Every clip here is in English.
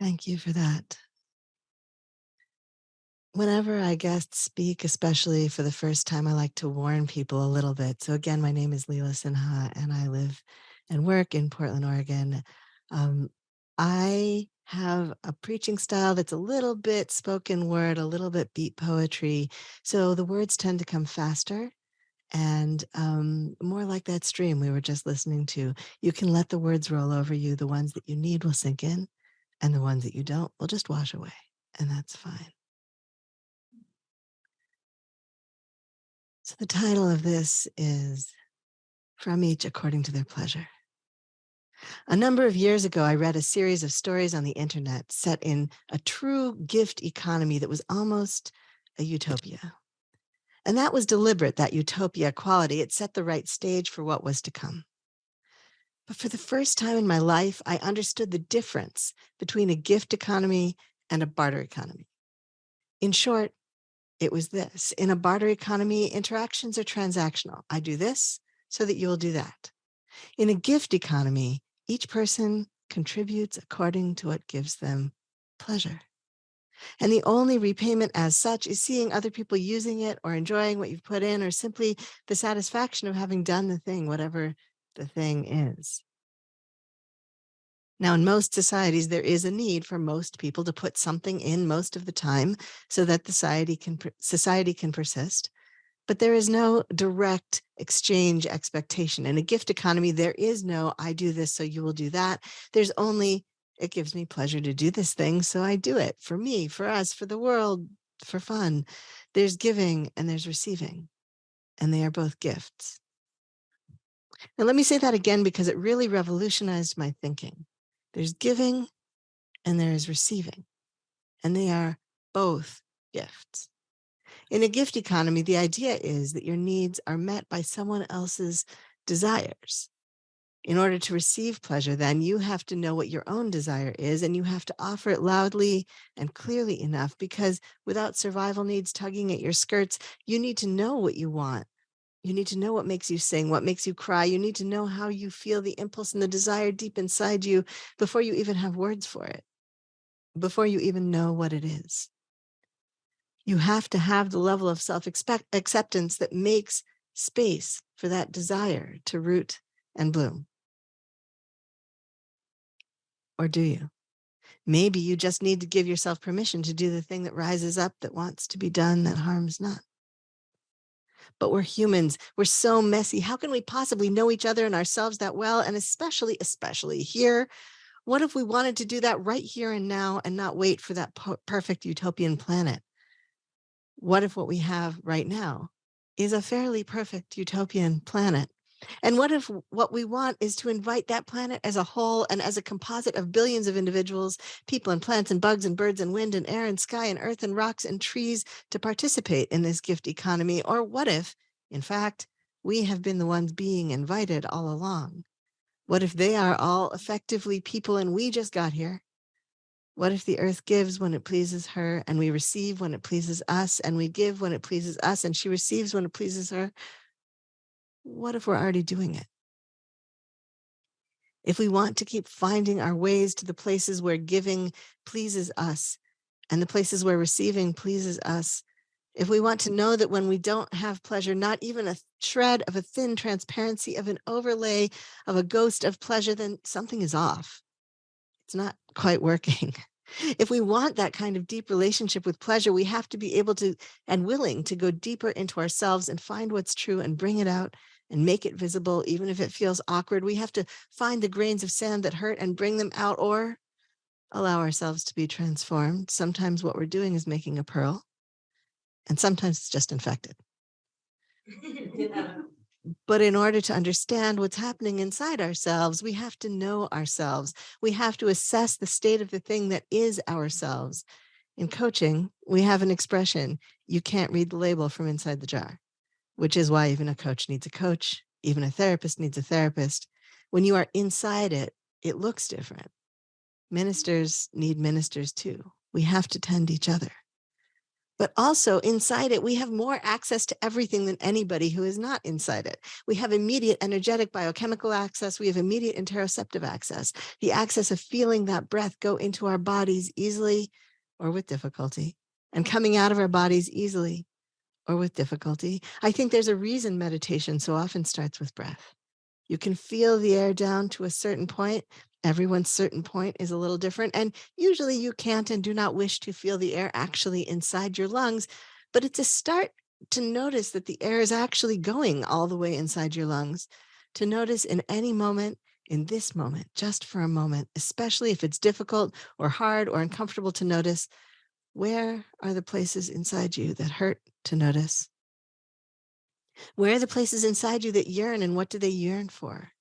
Thank you for that. Whenever I guest speak, especially for the first time, I like to warn people a little bit. So again, my name is Leela Sinha, and I live and work in Portland, Oregon. Um, I have a preaching style that's a little bit spoken word, a little bit beat poetry. So the words tend to come faster and um, more like that stream we were just listening to. You can let the words roll over you. The ones that you need will sink in, and the ones that you don't will just wash away, and that's fine. So the title of this is From Each According to Their Pleasure. A number of years ago, I read a series of stories on the internet set in a true gift economy that was almost a utopia. And that was deliberate, that utopia quality. It set the right stage for what was to come. But for the first time in my life, I understood the difference between a gift economy and a barter economy. In short, it was this. In a barter economy, interactions are transactional. I do this so that you will do that. In a gift economy, each person contributes according to what gives them pleasure. And the only repayment as such is seeing other people using it or enjoying what you've put in or simply the satisfaction of having done the thing, whatever the thing is. Now, in most societies, there is a need for most people to put something in most of the time so that society can, society can persist. But there is no direct exchange expectation. In a gift economy, there is no, I do this, so you will do that. There's only it gives me pleasure to do this thing, so I do it for me, for us, for the world, for fun. There's giving and there's receiving, and they are both gifts. Now, let me say that again because it really revolutionized my thinking. There's giving and there is receiving, and they are both gifts. In a gift economy, the idea is that your needs are met by someone else's desires. In order to receive pleasure, then you have to know what your own desire is and you have to offer it loudly and clearly enough because without survival needs tugging at your skirts, you need to know what you want. You need to know what makes you sing, what makes you cry. You need to know how you feel the impulse and the desire deep inside you before you even have words for it, before you even know what it is. You have to have the level of self-acceptance that makes space for that desire to root and bloom. Or do you? Maybe you just need to give yourself permission to do the thing that rises up that wants to be done that harms not. But we're humans. We're so messy. How can we possibly know each other and ourselves that well? And especially, especially here, what if we wanted to do that right here and now and not wait for that perfect utopian planet? What if what we have right now is a fairly perfect utopian planet and what if what we want is to invite that planet as a whole and as a composite of billions of individuals, people and plants and bugs and birds and wind and air and sky and earth and rocks and trees to participate in this gift economy? Or what if, in fact, we have been the ones being invited all along? What if they are all effectively people and we just got here? What if the earth gives when it pleases her and we receive when it pleases us and we give when it pleases us and she receives when it pleases her? What if we're already doing it? If we want to keep finding our ways to the places where giving pleases us and the places where receiving pleases us, if we want to know that when we don't have pleasure, not even a shred of a thin transparency of an overlay of a ghost of pleasure, then something is off. It's not quite working. If we want that kind of deep relationship with pleasure, we have to be able to and willing to go deeper into ourselves and find what's true and bring it out and make it visible, even if it feels awkward. We have to find the grains of sand that hurt and bring them out or allow ourselves to be transformed. Sometimes what we're doing is making a pearl and sometimes it's just infected. yeah. But in order to understand what's happening inside ourselves, we have to know ourselves. We have to assess the state of the thing that is ourselves. In coaching, we have an expression, you can't read the label from inside the jar which is why even a coach needs a coach, even a therapist needs a therapist. When you are inside it, it looks different. Ministers need ministers too. We have to tend each other. but also inside it, we have more access to everything than anybody who is not inside it. We have immediate energetic biochemical access. We have immediate interoceptive access, the access of feeling that breath go into our bodies easily or with difficulty and coming out of our bodies easily or with difficulty. I think there's a reason meditation so often starts with breath. You can feel the air down to a certain point Everyone's certain point is a little different. And usually you can't and do not wish to feel the air actually inside your lungs, but it's a start to notice that the air is actually going all the way inside your lungs, to notice in any moment, in this moment, just for a moment, especially if it's difficult or hard or uncomfortable to notice, where are the places inside you that hurt to notice? Where are the places inside you that yearn and what do they yearn for?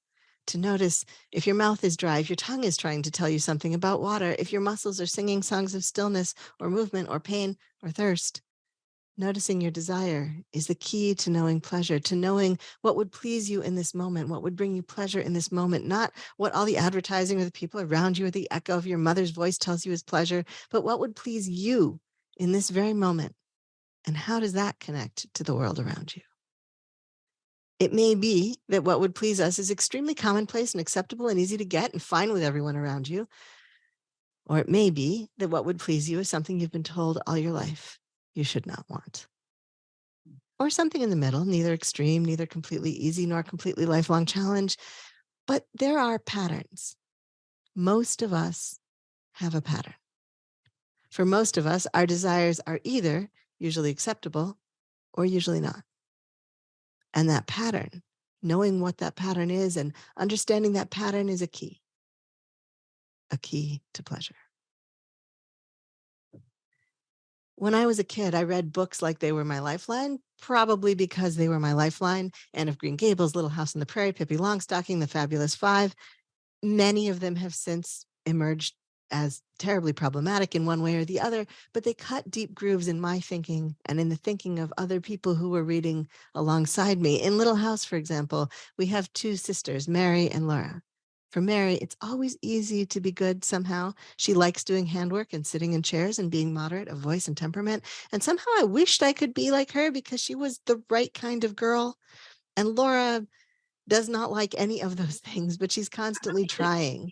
to notice if your mouth is dry, if your tongue is trying to tell you something about water, if your muscles are singing songs of stillness or movement or pain or thirst. Noticing your desire is the key to knowing pleasure, to knowing what would please you in this moment, what would bring you pleasure in this moment, not what all the advertising or the people around you or the echo of your mother's voice tells you is pleasure, but what would please you in this very moment. And how does that connect to the world around you? It may be that what would please us is extremely commonplace and acceptable and easy to get and fine with everyone around you. Or it may be that what would please you is something you've been told all your life you should not want. Or something in the middle, neither extreme, neither completely easy nor completely lifelong challenge. But there are patterns. Most of us have a pattern. For most of us, our desires are either usually acceptable or usually not and that pattern, knowing what that pattern is and understanding that pattern is a key, a key to pleasure. When I was a kid, I read books like they were my lifeline, probably because they were my lifeline. Anne of Green Gables, Little House on the Prairie, Pippi Longstocking, The Fabulous Five. Many of them have since emerged as terribly problematic in one way or the other, but they cut deep grooves in my thinking and in the thinking of other people who were reading alongside me. In Little House, for example, we have two sisters, Mary and Laura. For Mary, it's always easy to be good somehow. She likes doing handwork and sitting in chairs and being moderate of voice and temperament. And somehow I wished I could be like her because she was the right kind of girl. And Laura does not like any of those things, but she's constantly trying.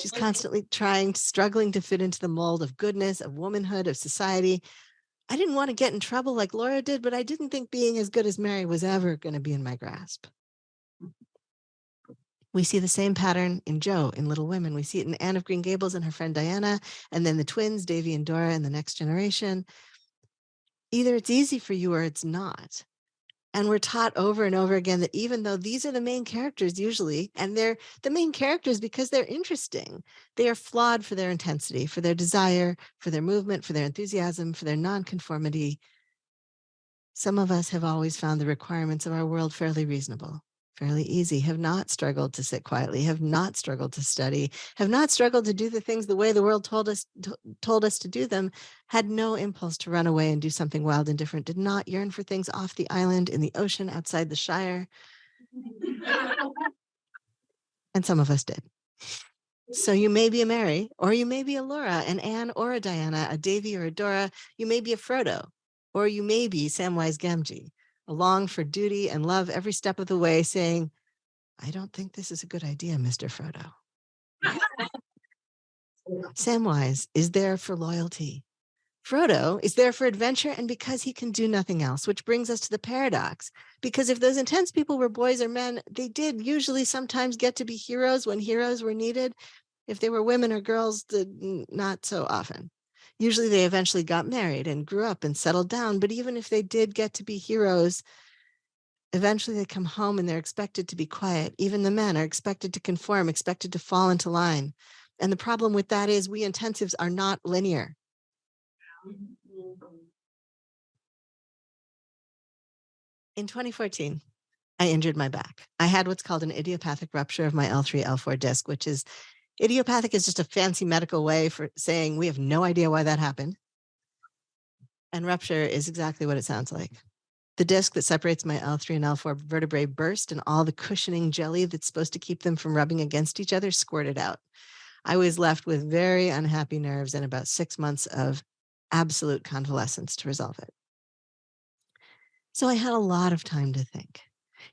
She's constantly trying, struggling to fit into the mold of goodness, of womanhood, of society. I didn't want to get in trouble like Laura did, but I didn't think being as good as Mary was ever going to be in my grasp. We see the same pattern in Jo in Little Women. We see it in Anne of Green Gables and her friend Diana, and then the twins, Davy and Dora, and the next generation. Either it's easy for you or it's not. And we're taught over and over again that even though these are the main characters usually, and they're the main characters because they're interesting, they are flawed for their intensity, for their desire, for their movement, for their enthusiasm, for their nonconformity. Some of us have always found the requirements of our world fairly reasonable fairly easy, have not struggled to sit quietly, have not struggled to study, have not struggled to do the things the way the world told us told us to do them, had no impulse to run away and do something wild and different, did not yearn for things off the island, in the ocean, outside the Shire. and some of us did. So you may be a Mary, or you may be a Laura, an Anne or a Diana, a Davy or a Dora. You may be a Frodo, or you may be Samwise Gamgee along for duty and love every step of the way, saying, I don't think this is a good idea, Mr. Frodo. Samwise is there for loyalty. Frodo is there for adventure and because he can do nothing else, which brings us to the paradox. Because if those intense people were boys or men, they did usually sometimes get to be heroes when heroes were needed. If they were women or girls, not so often. Usually they eventually got married and grew up and settled down. But even if they did get to be heroes, eventually they come home and they're expected to be quiet. Even the men are expected to conform, expected to fall into line. And the problem with that is we intensives are not linear. In 2014, I injured my back. I had what's called an idiopathic rupture of my L3, L4 disc, which is Idiopathic is just a fancy medical way for saying we have no idea why that happened. And rupture is exactly what it sounds like. The disc that separates my L3 and L4 vertebrae burst and all the cushioning jelly that's supposed to keep them from rubbing against each other squirted out. I was left with very unhappy nerves and about six months of absolute convalescence to resolve it. So I had a lot of time to think.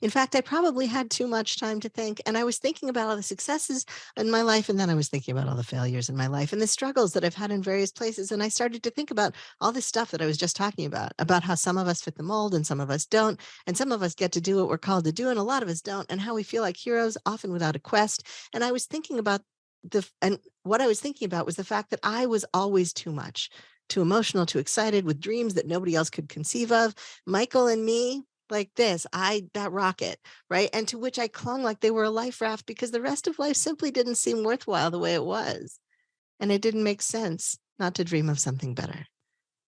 In fact, I probably had too much time to think. And I was thinking about all the successes in my life. And then I was thinking about all the failures in my life and the struggles that I've had in various places. And I started to think about all this stuff that I was just talking about, about how some of us fit the mold and some of us don't. And some of us get to do what we're called to do. And a lot of us don't. And how we feel like heroes, often without a quest. And I was thinking about the, and what I was thinking about was the fact that I was always too much too emotional, too excited with dreams that nobody else could conceive of. Michael and me, like this, I, that rocket, right? And to which I clung like they were a life raft because the rest of life simply didn't seem worthwhile the way it was. And it didn't make sense not to dream of something better.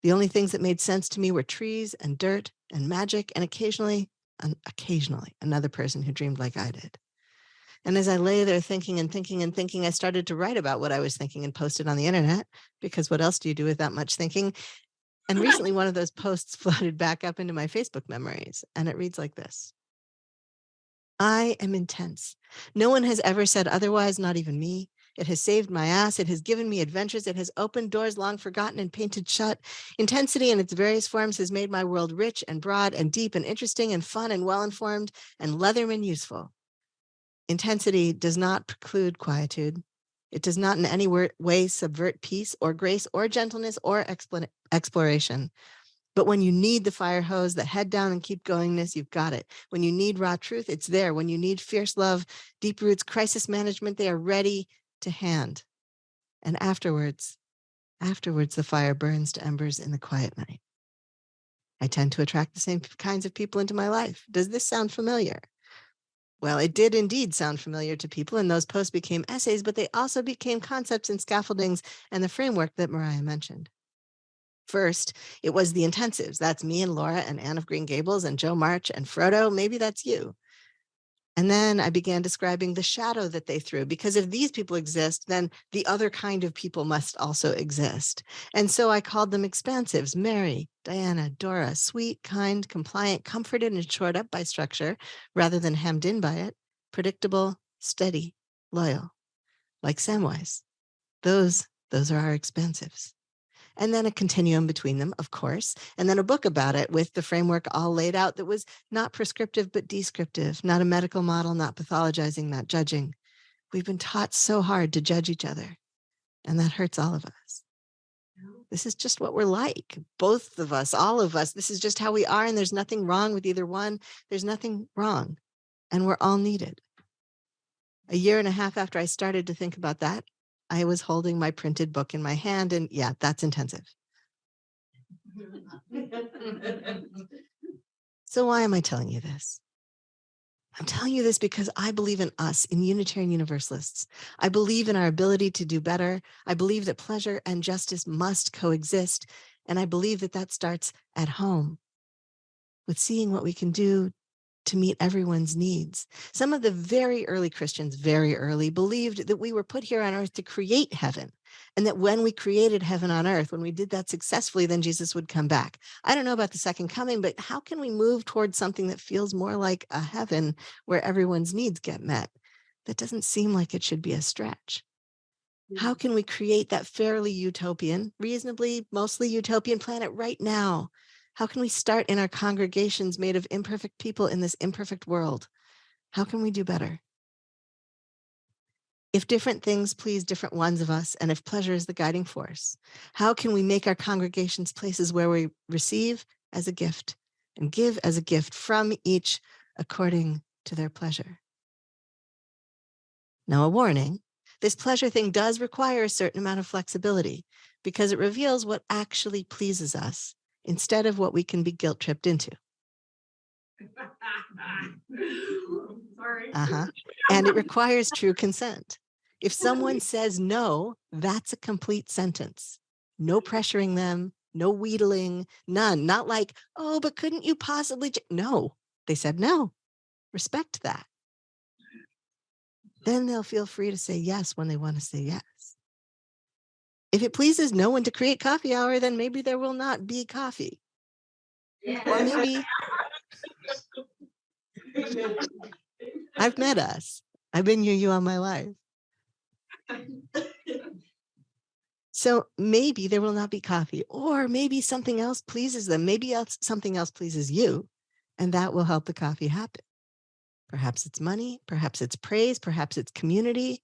The only things that made sense to me were trees and dirt and magic and occasionally, and occasionally another person who dreamed like I did. And as I lay there thinking and thinking and thinking, I started to write about what I was thinking and post it on the internet because what else do you do with that much thinking? And recently one of those posts floated back up into my Facebook memories and it reads like this. I am intense. No one has ever said otherwise, not even me. It has saved my ass. It has given me adventures. It has opened doors long forgotten and painted shut. Intensity in its various forms has made my world rich and broad and deep and interesting and fun and well-informed and Leatherman useful. Intensity does not preclude quietude. It does not in any way subvert peace or grace or gentleness or exploration. But when you need the fire hose, the head down and keep goingness, you've got it. When you need raw truth, it's there. When you need fierce love, deep roots, crisis management, they are ready to hand. And afterwards, afterwards, the fire burns to embers in the quiet night. I tend to attract the same kinds of people into my life. Does this sound familiar? Well, it did indeed sound familiar to people, and those posts became essays, but they also became concepts and scaffoldings and the framework that Mariah mentioned. First, it was the intensives. That's me and Laura and Anne of Green Gables and Jo March and Frodo. Maybe that's you. And then I began describing the shadow that they threw, because if these people exist, then the other kind of people must also exist. And so I called them expansives, Mary, Diana, Dora, sweet, kind, compliant, comforted and shored up by structure rather than hemmed in by it, predictable, steady, loyal, like Samwise. Those, those are our expansives and then a continuum between them, of course, and then a book about it with the framework all laid out that was not prescriptive, but descriptive, not a medical model, not pathologizing, not judging. We've been taught so hard to judge each other, and that hurts all of us. This is just what we're like, both of us, all of us. This is just how we are, and there's nothing wrong with either one. There's nothing wrong, and we're all needed. A year and a half after I started to think about that, I was holding my printed book in my hand and yeah, that's intensive. so why am I telling you this? I'm telling you this because I believe in us, in Unitarian Universalists. I believe in our ability to do better. I believe that pleasure and justice must coexist. And I believe that that starts at home with seeing what we can do to meet everyone's needs. Some of the very early Christians, very early, believed that we were put here on earth to create heaven. And that when we created heaven on earth, when we did that successfully, then Jesus would come back. I don't know about the second coming, but how can we move towards something that feels more like a heaven where everyone's needs get met? That doesn't seem like it should be a stretch. How mm. can we create that fairly utopian, reasonably, mostly utopian planet right now how can we start in our congregations made of imperfect people in this imperfect world? How can we do better? If different things please different ones of us, and if pleasure is the guiding force, how can we make our congregations places where we receive as a gift and give as a gift from each according to their pleasure? Now, a warning, this pleasure thing does require a certain amount of flexibility because it reveals what actually pleases us instead of what we can be guilt tripped into. Sorry. Uh-huh. And it requires true consent. If someone says no, that's a complete sentence. No pressuring them, no wheedling, none. Not like, oh, but couldn't you possibly? No, they said no. Respect that. Then they'll feel free to say yes when they want to say yes. If it pleases no one to create coffee hour, then maybe there will not be coffee. Yeah. Or maybe I've met us. I've been your you all my life. So maybe there will not be coffee or maybe something else pleases them. Maybe else, something else pleases you and that will help the coffee happen. Perhaps it's money, perhaps it's praise, perhaps it's community.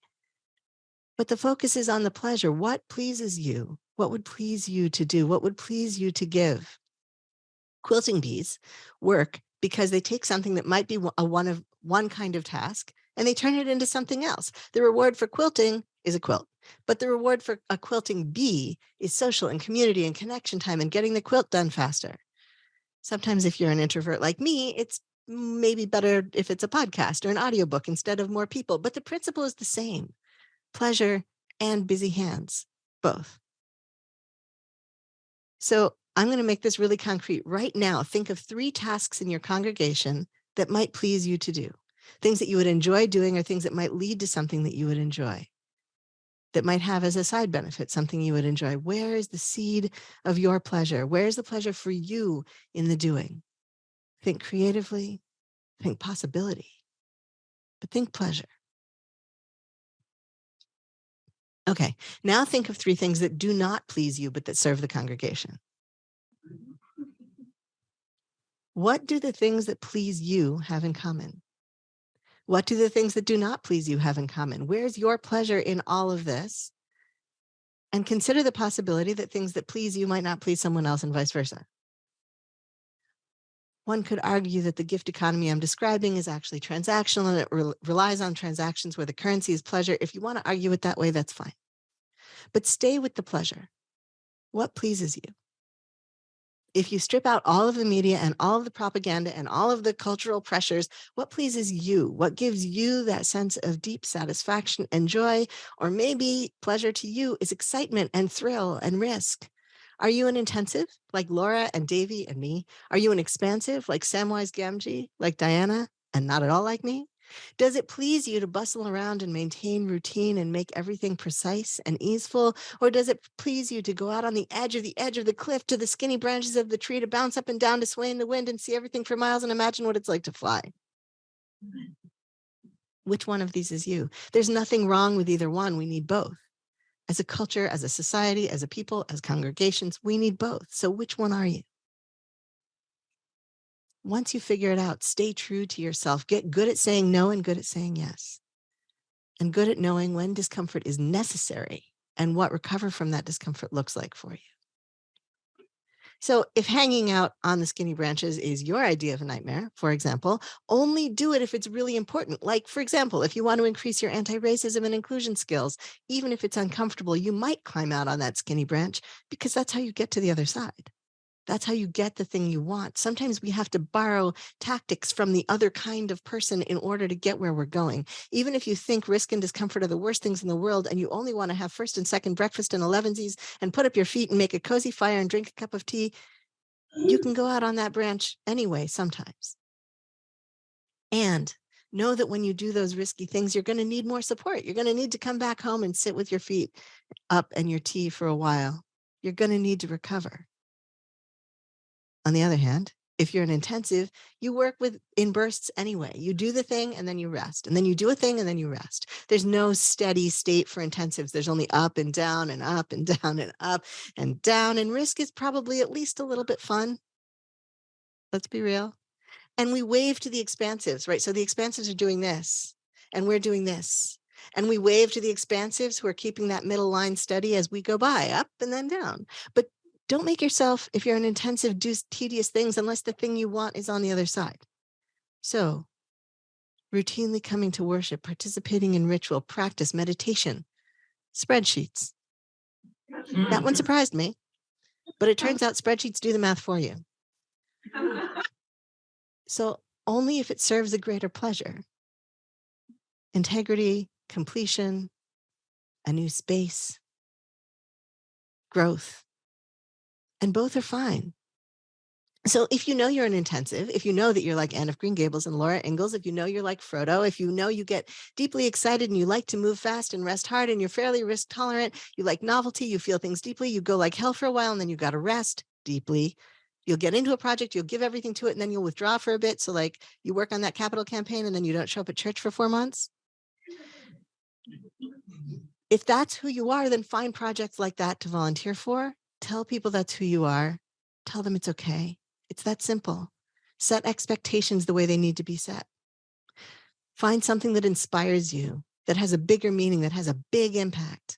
But the focus is on the pleasure. What pleases you? What would please you to do? What would please you to give? Quilting bees work because they take something that might be a one of one kind of task and they turn it into something else. The reward for quilting is a quilt, but the reward for a quilting bee is social and community and connection time and getting the quilt done faster. Sometimes if you're an introvert like me, it's maybe better if it's a podcast or an audiobook instead of more people, but the principle is the same, pleasure and busy hands, both. So I'm going to make this really concrete right now. Think of three tasks in your congregation that might please you to do, things that you would enjoy doing or things that might lead to something that you would enjoy that might have as a side benefit something you would enjoy. Where is the seed of your pleasure? Where's the pleasure for you in the doing? Think creatively, think possibility, but think pleasure. Okay, now think of three things that do not please you, but that serve the congregation. What do the things that please you have in common? What do the things that do not please you have in common? Where's your pleasure in all of this? And consider the possibility that things that please you might not please someone else and vice versa. One could argue that the gift economy I'm describing is actually transactional and it re relies on transactions where the currency is pleasure. If you want to argue it that way, that's fine. But stay with the pleasure. What pleases you? if you strip out all of the media and all of the propaganda and all of the cultural pressures, what pleases you? What gives you that sense of deep satisfaction and joy, or maybe pleasure to you is excitement and thrill and risk. Are you an intensive like Laura and Davy and me? Are you an expansive like Samwise Gamgee, like Diana, and not at all like me? Does it please you to bustle around and maintain routine and make everything precise and easeful? Or does it please you to go out on the edge of the edge of the cliff to the skinny branches of the tree to bounce up and down to sway in the wind and see everything for miles and imagine what it's like to fly? Mm. Which one of these is you? There's nothing wrong with either one. We need both. As a culture, as a society, as a people, as congregations, we need both. So which one are you? once you figure it out, stay true to yourself. Get good at saying no and good at saying yes. And good at knowing when discomfort is necessary and what recover from that discomfort looks like for you. So if hanging out on the skinny branches is your idea of a nightmare, for example, only do it if it's really important. Like, for example, if you want to increase your anti-racism and inclusion skills, even if it's uncomfortable, you might climb out on that skinny branch because that's how you get to the other side. That's how you get the thing you want. Sometimes we have to borrow tactics from the other kind of person in order to get where we're going. Even if you think risk and discomfort are the worst things in the world and you only want to have first and second breakfast and elevensies and put up your feet and make a cozy fire and drink a cup of tea, you can go out on that branch anyway sometimes. And know that when you do those risky things, you're going to need more support. You're going to need to come back home and sit with your feet up and your tea for a while. You're going to need to recover. On the other hand, if you're an intensive, you work with in bursts anyway. You do the thing and then you rest, and then you do a thing and then you rest. There's no steady state for intensives. There's only up and down and up and down and up and down. And risk is probably at least a little bit fun. Let's be real. And we wave to the expansives, right? So the expansives are doing this and we're doing this. And we wave to the expansives who are keeping that middle line steady as we go by up and then down. But don't make yourself, if you're an intensive, do tedious things unless the thing you want is on the other side. So routinely coming to worship, participating in ritual, practice, meditation, spreadsheets. That one mm. surprised me, but it turns out spreadsheets do the math for you. So only if it serves a greater pleasure. Integrity, completion, a new space, growth, and both are fine. So if you know you're an intensive, if you know that you're like Anne of Green Gables and Laura Ingalls, if you know you're like Frodo, if you know you get deeply excited and you like to move fast and rest hard and you're fairly risk tolerant, you like novelty, you feel things deeply, you go like hell for a while and then you got to rest deeply. You'll get into a project, you'll give everything to it and then you'll withdraw for a bit. So like you work on that capital campaign and then you don't show up at church for four months. If that's who you are, then find projects like that to volunteer for. Tell people that's who you are. Tell them it's okay. It's that simple. Set expectations the way they need to be set. Find something that inspires you, that has a bigger meaning, that has a big impact.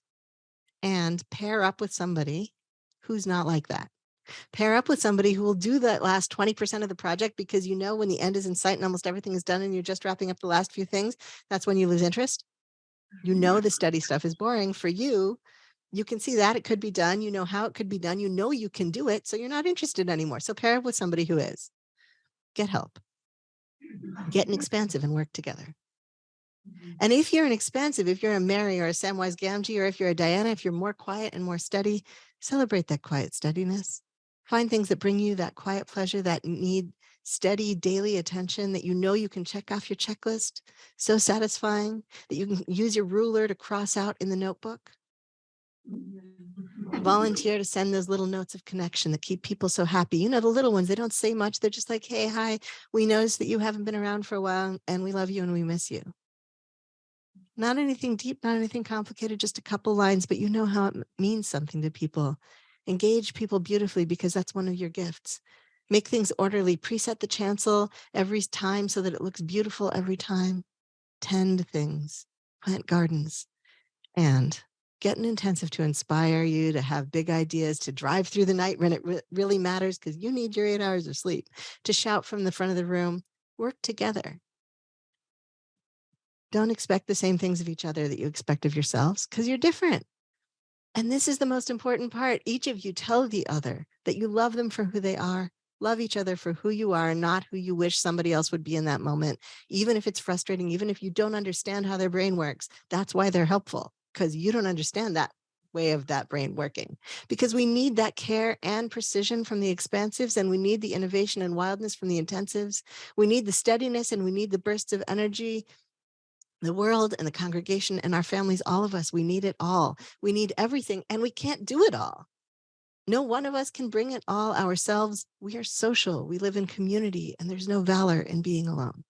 And pair up with somebody who's not like that. Pair up with somebody who will do that last 20% of the project because you know when the end is in sight and almost everything is done and you're just wrapping up the last few things, that's when you lose interest. You know the study stuff is boring for you. You can see that it could be done. You know how it could be done. You know you can do it. So you're not interested anymore. So pair up with somebody who is. Get help. Get an expansive and work together. Mm-hmm. And if you're an expansive, if you're a Mary or a Samwise Gamgee, or if you're a Diana, if you're more quiet and more steady, celebrate that quiet steadiness. Find things that bring you that quiet pleasure that need steady daily attention that you know you can check off your checklist. So satisfying that you can use your ruler to cross out in the notebook. Volunteer to send those little notes of connection that keep people so happy. You know, the little ones, they don't say much. They're just like, hey, hi, we noticed that you haven't been around for a while and we love you and we miss you. Not anything deep, not anything complicated, just a couple lines, but you know how it means something to people. Engage people beautifully because that's one of your gifts. Make things orderly, preset the chancel every time so that it looks beautiful every time. Tend things, plant gardens, and get an intensive to inspire you to have big ideas, to drive through the night when it re really matters because you need your eight hours of sleep, to shout from the front of the room, work together. Don't expect the same things of each other that you expect of yourselves because you're different. And this is the most important part. Each of you tell the other that you love them for who they are, love each other for who you are, not who you wish somebody else would be in that moment. Even if it's frustrating, even if you don't understand how their brain works, that's why they're helpful because you don't understand that way of that brain working because we need that care and precision from the expansives and we need the innovation and wildness from the intensives. We need the steadiness and we need the bursts of energy the world and the congregation and our families, all of us, we need it all. We need everything and we can't do it all. No one of us can bring it all ourselves. We are social, we live in community and there's no valor in being alone.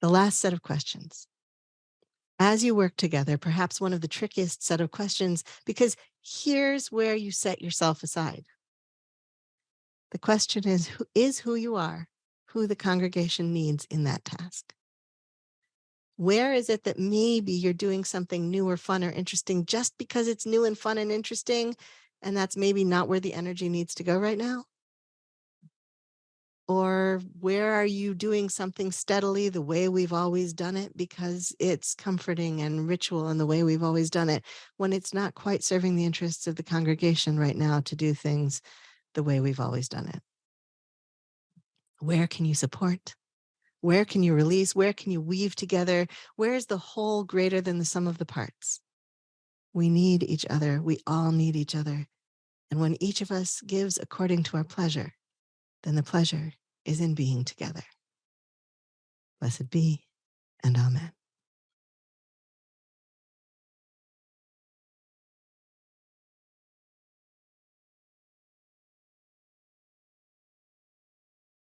The last set of questions. As you work together, perhaps one of the trickiest set of questions, because here's where you set yourself aside. The question is, who is who you are, who the congregation needs in that task? Where is it that maybe you're doing something new or fun or interesting just because it's new and fun and interesting, and that's maybe not where the energy needs to go right now? Or where are you doing something steadily the way we've always done it because it's comforting and ritual and the way we've always done it when it's not quite serving the interests of the congregation right now to do things the way we've always done it? Where can you support? Where can you release? Where can you weave together? Where is the whole greater than the sum of the parts? We need each other. We all need each other. And when each of us gives according to our pleasure, then the pleasure is in being together. Blessed be and amen.